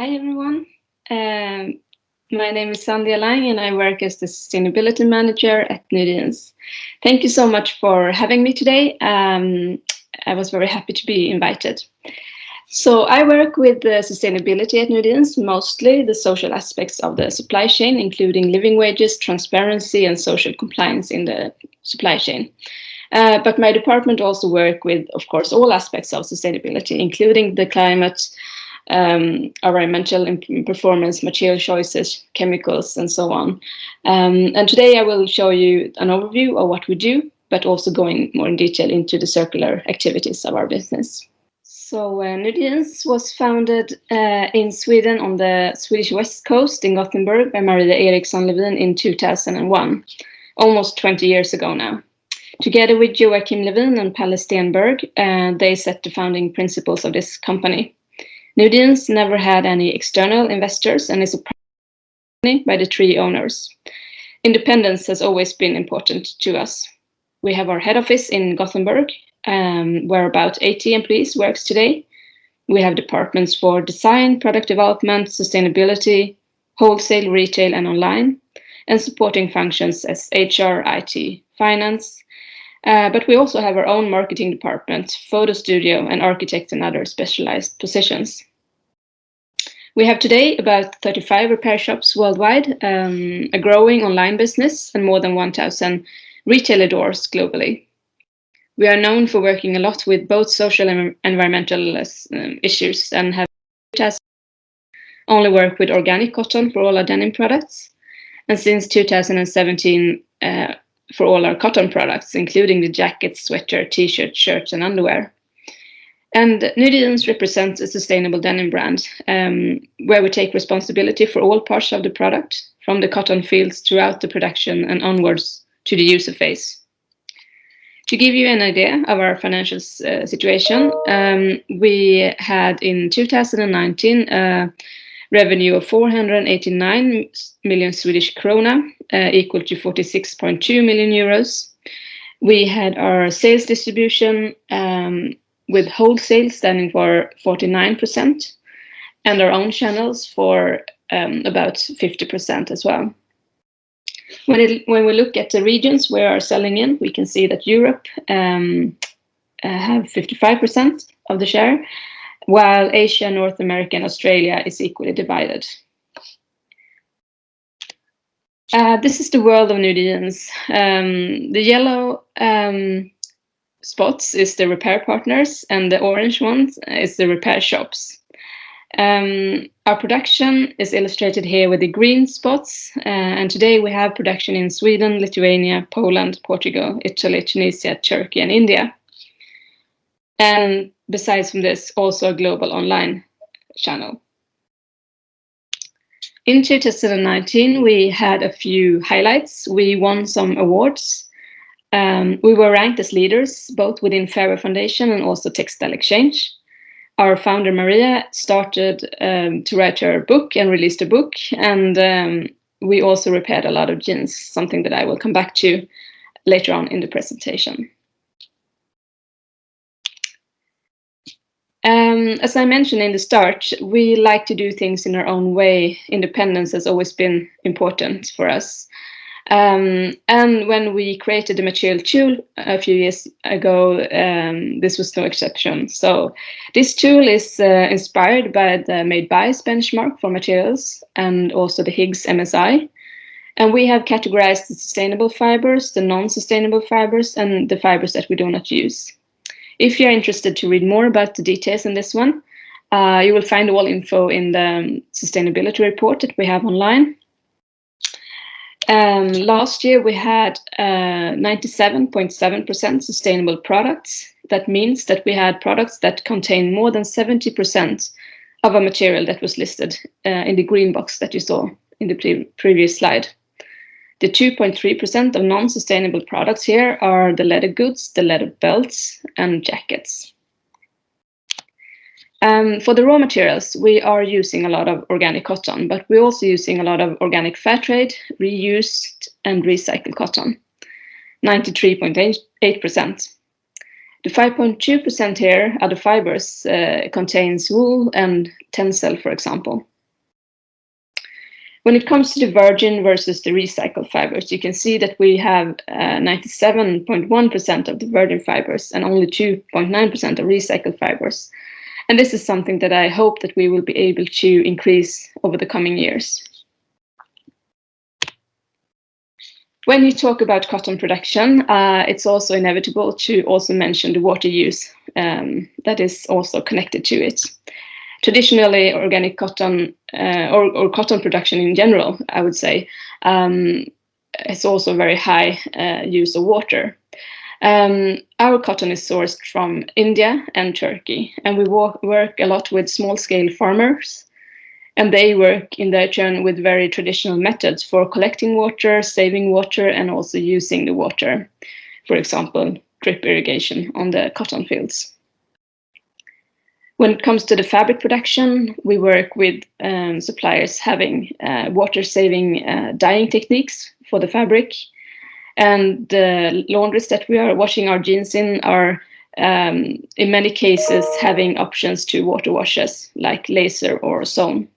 Hi, everyone. Um, my name is Sandhya Lang, and I work as the Sustainability Manager at Nudie Jeans. Thank you so much for having me today. Um, I was very happy to be invited. So I work with the sustainability at Nudie Jeans, mostly the social aspects of the supply chain, including living wages, transparency, and social compliance in the supply chain. Uh, but my department also work with, of course, all aspects of sustainability, including the climate, um, environmental performance, material choices, chemicals, and so on. Um, and today I will show you an overview of what we do, but also going more in detail into the circular activities of our business. So uh, Nudie Jeans was founded uh, in Sweden on the Swedish west coast in Gothenburg by Maria Erixon Levin in 2001, almost 20 years ago now. Together with Joakim Levin and Palle Stenberg, uh, they set the founding principles of this company. Nudie Jeans never had any external investors and is company by the three owners. Independence has always been important to us. We have our head office in Gothenburg, um, where about 80 employees works today. We have departments for design, product development, sustainability, wholesale, retail, and online, and supporting functions as HR, IT, finance, uh, but we also have our own marketing department, photo studio, and architect and other specialized positions. We have today about 35 repair shops worldwide, um, a growing online business, and more than 1,000 retailer doors globally. We are known for working a lot with both social and environmental uh, issues and have only worked with organic cotton for all our denim products. And since 2017, uh, for all our cotton products, including the jackets, sweater, t-shirts, shirts, and underwear. And Nudie Jeans represents a sustainable denim brand, um, where we take responsibility for all parts of the product, from the cotton fields throughout the production and onwards to the user phase. To give you an idea of our financial uh, situation, um, we had in 2019 uh, revenue of 489 million Swedish krona, uh, equal to 46.2 million euros. We had our sales distribution um, with wholesale standing for 49% and our own channels for um, about 50% as well. When, it, when we look at the regions we are selling in, we can see that Europe um, uh, have 55% of the share, while Asia, North America, and Australia is equally divided. Uh, this is the world of Nudie Jeans. Um, the yellow um, spots is the repair partners, and the orange ones is the repair shops. Um, our production is illustrated here with the green spots, uh, and today we have production in Sweden, Lithuania, Poland, Portugal, Italy, Tunisia, Turkey, and India. And besides from this, also a global online channel. In 2019, we had a few highlights. We won some awards. Um, we were ranked as leaders, both within Fair Wear Foundation and also Textile Exchange. Our founder, Maria, started um, to write her book and released a book. And um, we also repaired a lot of jeans, something that I will come back to later on in the presentation. Um, as I mentioned in the start, we like to do things in our own way. Independence has always been important for us. Um, and when we created the material tool a few years ago, um, this was no exception. So this tool is uh, inspired by the Made by benchmark for materials and also the Higgs MSI. And we have categorized the sustainable fibers, the non-sustainable fibers, and the fibers that we do not use. If you're interested to read more about the details in this one, uh, you will find all info in the um, sustainability report that we have online. Um, last year we had 97.7% uh, sustainable products. That means that we had products that contain more than 70% of a material that was listed uh, in the green box that you saw in the pre previous slide. The 2.3% of non-sustainable products here are the leather goods, the leather belts, and jackets. Um, for the raw materials, we are using a lot of organic cotton, but we're also using a lot of organic fair trade, reused and recycled cotton, 93.8%. The 5.2% here, are the fibers, uh, contains wool and tencel, for example. When it comes to the virgin versus the recycled fibers, you can see that we have 97.1% uh, of the virgin fibers and only 2.9% of recycled fibers. And this is something that I hope that we will be able to increase over the coming years. When you talk about cotton production, uh, it's also inevitable to also mention the water use um, that is also connected to it traditionally organic cotton uh, or, or, cotton production in general, I would say, um, it's also very high uh, use of water. Um, our cotton is sourced from India and Turkey, and we work a lot with small-scale farmers, and they work in their turn with very traditional methods for collecting water, saving water, and also using the water. For example, drip irrigation on the cotton fields. When it comes to the fabric production, we work with um, suppliers having uh, water-saving uh, dyeing techniques for the fabric. And the laundries that we are washing our jeans in are, um, in many cases, having options to water washes like laser or zone.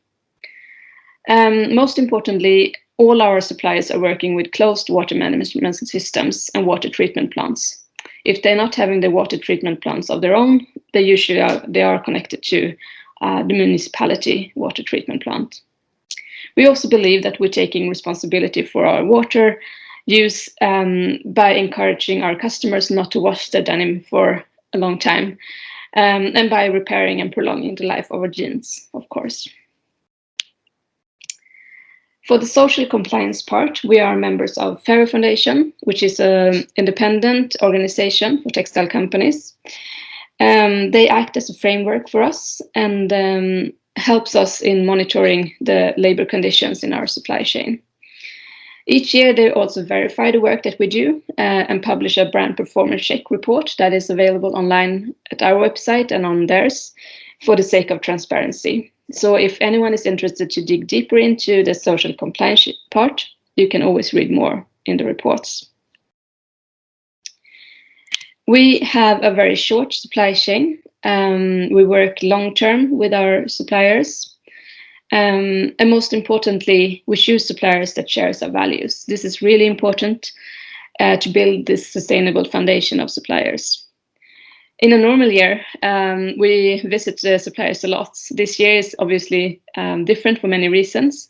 Um, most importantly, all our suppliers are working with closed water management systems and water treatment plants. If they're not having the water treatment plants of their own, they usually are, they are connected to uh, the municipality water treatment plant. We also believe that we're taking responsibility for our water use um, by encouraging our customers not to wash their denim for a long time um, and by repairing and prolonging the life of our jeans, of course. For the social compliance part, we are members of Fair Wear Foundation, which is an independent organization for textile companies. Um, they act as a framework for us and um, helps us in monitoring the labor conditions in our supply chain. Each year, they also verify the work that we do uh, and publish a brand performance check report that is available online at our website and on theirs for the sake of transparency. So if anyone is interested to dig deeper into the social compliance part, you can always read more in the reports. We have a very short supply chain. Um, we work long term with our suppliers. Um, and most importantly, we choose suppliers that share our values. This is really important uh, to build this sustainable foundation of suppliers. In a normal year, um, we visit the suppliers a lot. This year is obviously um, different for many reasons,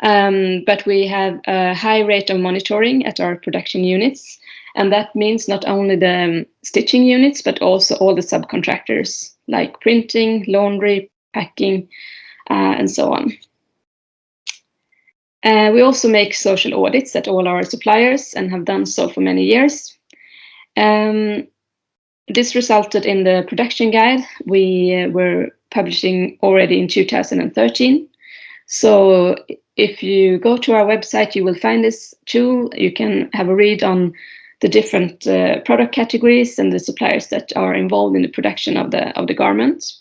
um, but we have a high rate of monitoring at our production units. And that means not only the um, stitching units, but also all the subcontractors like printing, laundry, packing, uh, and so on. Uh, we also make social audits at all our suppliers and have done so for many years. Um, this resulted in the production guide we uh, were publishing already in 2013. So if you go to our website, you will find this tool. You can have a read on the different uh, product categories and the suppliers that are involved in the production of the of the garment.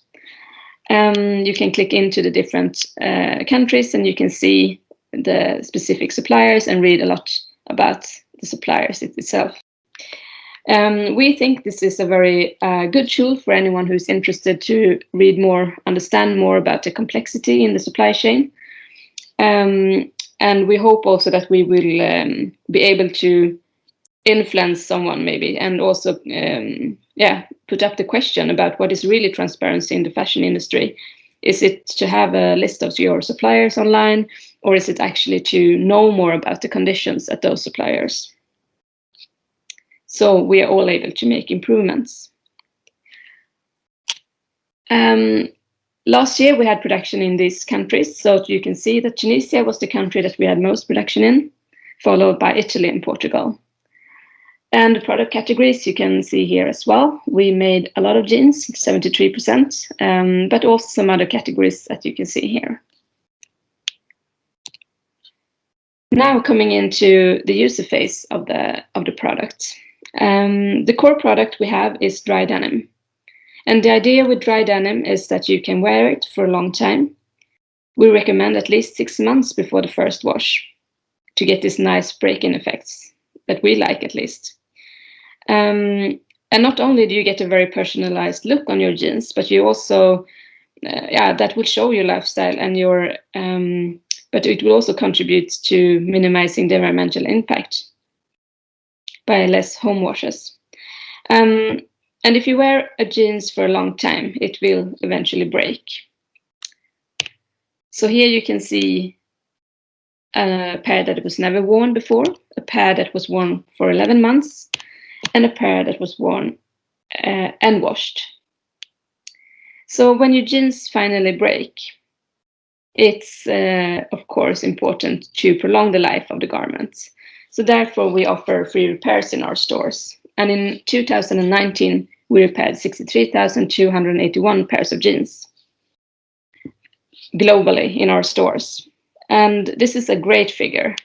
Um, you can click into the different uh, countries and you can see the specific suppliers and read a lot about the suppliers itself. Um, we think this is a very uh, good tool for anyone who's interested to read more, understand more about the complexity in the supply chain. Um, and we hope also that we will um, be able to influence someone maybe and also um, yeah put up the question about what is really transparency in the fashion industry is it to have a list of your suppliers online or is it actually to know more about the conditions at those suppliers so we are all able to make improvements. Um, last year we had production in these countries. So you can see that Tunisia was the country that we had most production in, followed by Italy and Portugal. And the product categories you can see here as well. We made a lot of jeans, 73%, um, but also some other categories that you can see here. Now coming into the user phase of the, of the product. Um, the core product we have is dry denim. And the idea with dry denim is that you can wear it for a long time. We recommend at least six months before the first wash to get these nice break-in effects that we like at least. Um, and not only do you get a very personalized look on your jeans, but you also, uh, yeah, that will show your lifestyle and your um, but it will also contribute to minimizing the environmental impact by less home washes. Um, and if you wear a jeans for a long time, it will eventually break. So here you can see a pair that was never worn before, a pair that was worn for 11 months, and a pair that was worn uh, and washed. So when your jeans finally break, it's uh, of course important to prolong the life of the garments. So therefore we offer free repairs in our stores. And in 2019, we repaired 63,281 pairs of jeans globally in our stores. And this is a great figure.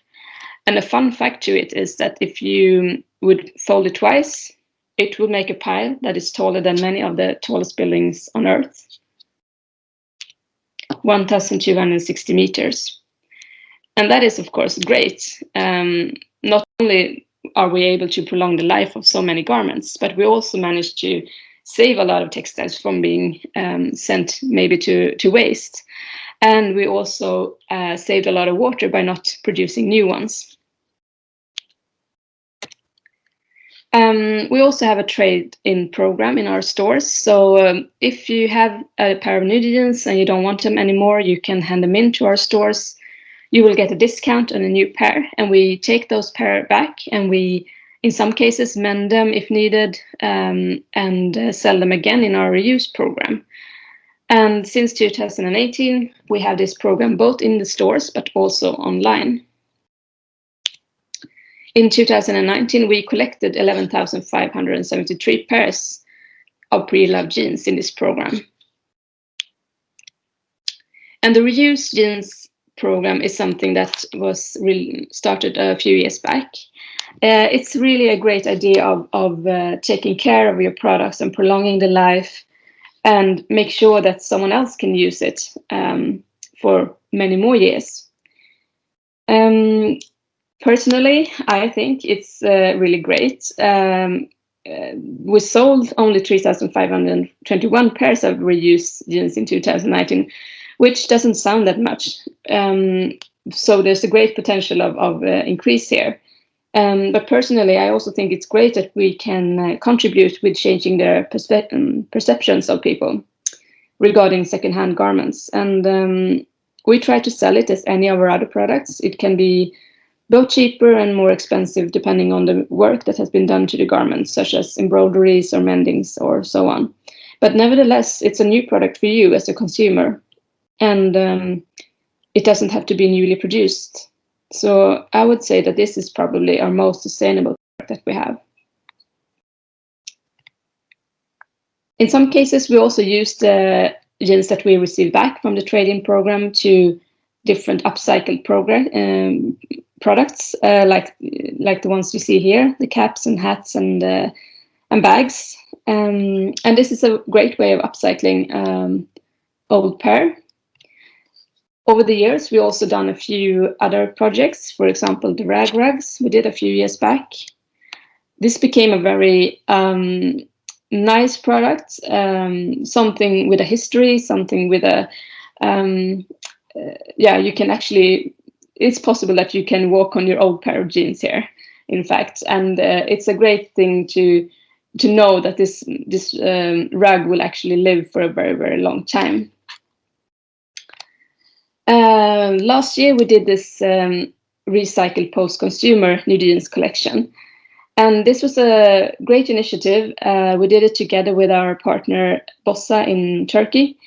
And a fun fact to it is that if you would fold it twice, it would make a pile that is taller than many of the tallest buildings on Earth. 1,260 meters. And that is, of course, great. Um, not only are we able to prolong the life of so many garments, but we also managed to save a lot of textiles from being um, sent maybe to, to waste. And we also uh, saved a lot of water by not producing new ones. Um, we also have a trade-in program in our stores. So um, if you have a pair of jeans and you don't want them anymore, you can hand them in to our stores. You will get a discount on a new pair and we take those pair back and we, in some cases, mend them if needed um, and uh, sell them again in our reuse program. And since 2018, we have this program both in the stores but also online. In 2019, we collected 11,573 pairs of pre-loved jeans in this program. And the reuse jeans program is something that was really started a few years back. Uh, it's really a great idea of, of uh, taking care of your products and prolonging the life and make sure that someone else can use it um, for many more years. Um, personally, I think it's uh, really great. Um, uh, we sold only 3,521 pairs of reused jeans in 2019, which doesn't sound that much. Um, so there's a great potential of, of uh, increase here. Um, but personally, I also think it's great that we can uh, contribute with changing their um, perceptions of people regarding secondhand garments. And um, we try to sell it as any of our other products. It can be both cheaper and more expensive depending on the work that has been done to the garments, such as embroideries or mendings or so on. But nevertheless, it's a new product for you as a consumer. And um, it doesn't have to be newly produced. So I would say that this is probably our most sustainable product that we have. In some cases, we also use the jeans that we receive back from the trade-in program to different upcycled program um, products, uh, like like the ones you see here, the caps and hats and uh, and bags. Um, and this is a great way of upcycling um, old pair over the years, we also done a few other projects. For example, the rag rugs we did a few years back. This became a very um, nice product, um, something with a history, something with a, um, uh, yeah, you can actually, it's possible that you can walk on your old pair of jeans here, in fact. And uh, it's a great thing to to know that this, this um, rug will actually live for a very, very long time. Uh, last year we did this um, recycled post-consumer new jeans collection. And this was a great initiative. Uh, we did it together with our partner Bossa in Turkey.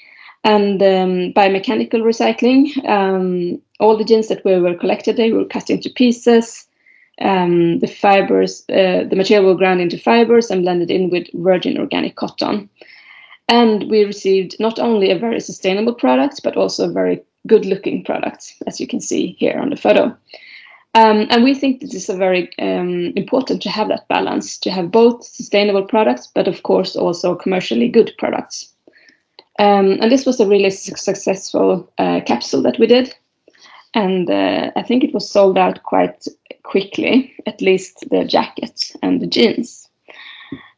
And um, by mechanical recycling, um, all the jeans that we were collected, they were cut into pieces. Um, the fibers, uh, the material were ground into fibers and blended in with virgin organic cotton. And we received not only a very sustainable product, but also a very good looking product, as you can see here on the photo. Um, and we think this is a very um, important to have that balance, to have both sustainable products, but of course also commercially good products. Um, and this was a really su successful uh, capsule that we did. And uh, I think it was sold out quite quickly, at least the jacket and the jeans.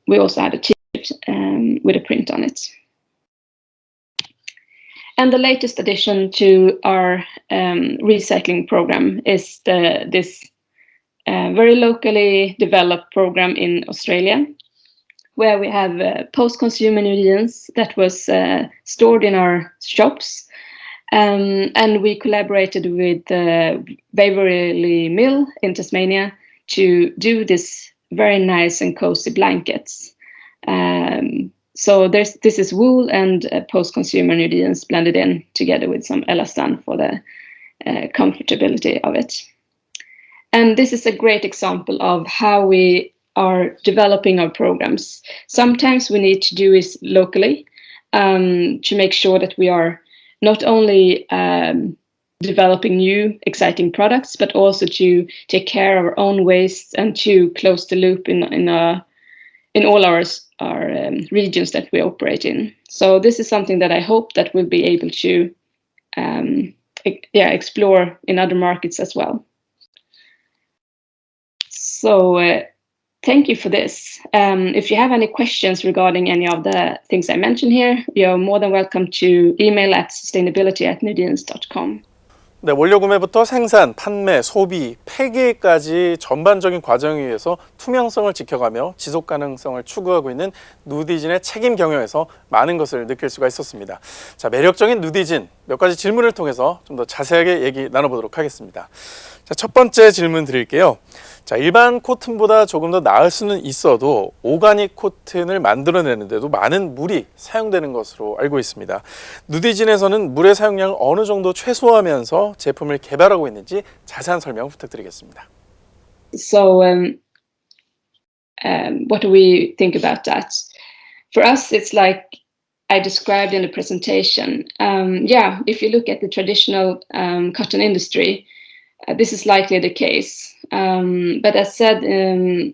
We also had a t-shirt um, with a print on it. and the latest addition to our um, recycling program is the, this uh, very locally developed program in Australia, where we have uh, post-consumer ingredients that was uh, stored in our shops. Um, and we collaborated with uh, Waverley Mill in Tasmania to do this very nice and cozy blankets. Um, so there's this is wool and uh, post-consumer ingredients blended in together with some elastan for the uh, comfortability of it. And this is a great example of how we are developing our programs. Sometimes we need to do this locally um, to make sure that we are not only um, developing new exciting products, but also to take care of our own waste and to close the loop in in a in all our our um, regions that we operate in. So this is something that I hope that we'll be able to um, yeah explore in other markets as well. So uh, thank you for this. Um, if you have any questions regarding any of the things I mentioned here, you're more than welcome to email at sustainability at nudians.com. 네, 원료 구매부터 생산, 판매, 소비, 폐기까지 전반적인 과정에 의해서 투명성을 지켜가며 지속 가능성을 추구하고 있는 누디진의 책임 경영에서 많은 것을 느낄 수가 있었습니다. 자, 매력적인 누디진 몇 가지 질문을 통해서 좀 더 자세하게 얘기 나눠보도록 하겠습니다. 자, 첫 번째 질문 드릴게요. 자, 일반 코튼보다 조금 더 나을 수는 있어도 오가닉 코튼을 만들어내는데도 많은 물이 사용되는 것으로 알고 있습니다. 누디진에서는 물의 사용량을 어느 정도 최소화하면서 제품을 개발하고 있는지 자세한 설명 부탁드리겠습니다. So um, um, what do we think about that? For us, it's like I described in the presentation. Um, yeah, if you look at the traditional um, cotton industry, uh, this is likely the case. Um, but as said, um,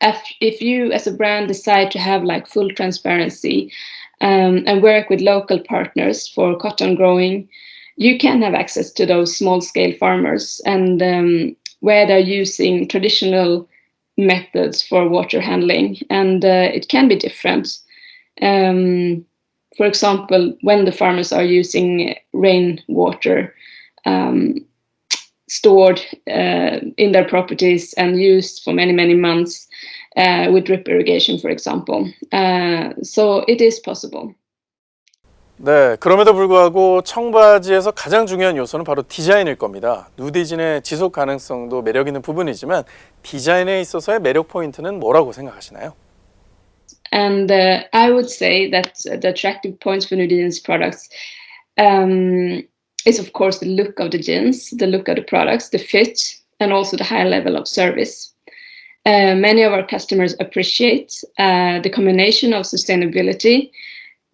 if, if you as a brand decide to have like full transparency um, and work with local partners for cotton growing, you can have access to those small scale farmers and um, where they're using traditional methods for water handling and uh, it can be different. Um, for example, when the farmers are using rainwater, um, stored uh, in their properties and used for many, many months uh, with drip irrigation, for example. Uh, so it is possible. 네, 그럼에도 불구하고 청바지에서 가장 중요한 요소는 바로 디자인일 겁니다. 누디진의 지속 가능성도 매력 있는 부분이지만 디자인에 있어서의 매력 포인트는 뭐라고 생각하시나요? And uh, I would say that the attractive points for Nudine's products um, is of course the look of the jeans, the look of the products, the fit, and also the high level of service. Uh, many of our customers appreciate uh, the combination of sustainability,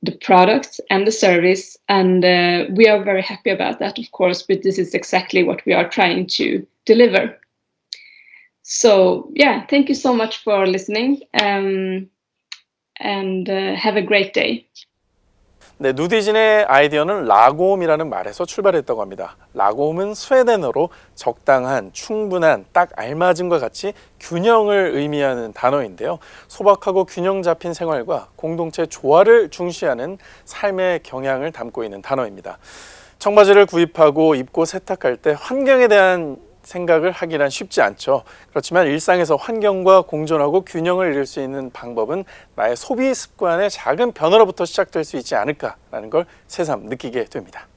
the product and the service, and uh, we are very happy about that, of course, but this is exactly what we are trying to deliver. So yeah, thank you so much for listening um, and uh, have a great day. 네, 누디진의 아이디어는 라고홈이라는 말에서 출발했다고 합니다. 라고홈은 스웨덴어로 적당한, 충분한, 딱 알맞은과 같이 균형을 의미하는 단어인데요. 소박하고 균형 잡힌 생활과 공동체 조화를 중시하는 삶의 경향을 담고 있는 단어입니다. 청바지를 구입하고 입고 세탁할 때 환경에 대한 생각을 하기란 쉽지 않죠. 그렇지만 일상에서 환경과 공존하고 균형을 이룰 수 있는 방법은 나의 소비 습관의 작은 변화로부터 시작될 수 있지 않을까라는 걸 새삼 느끼게 됩니다.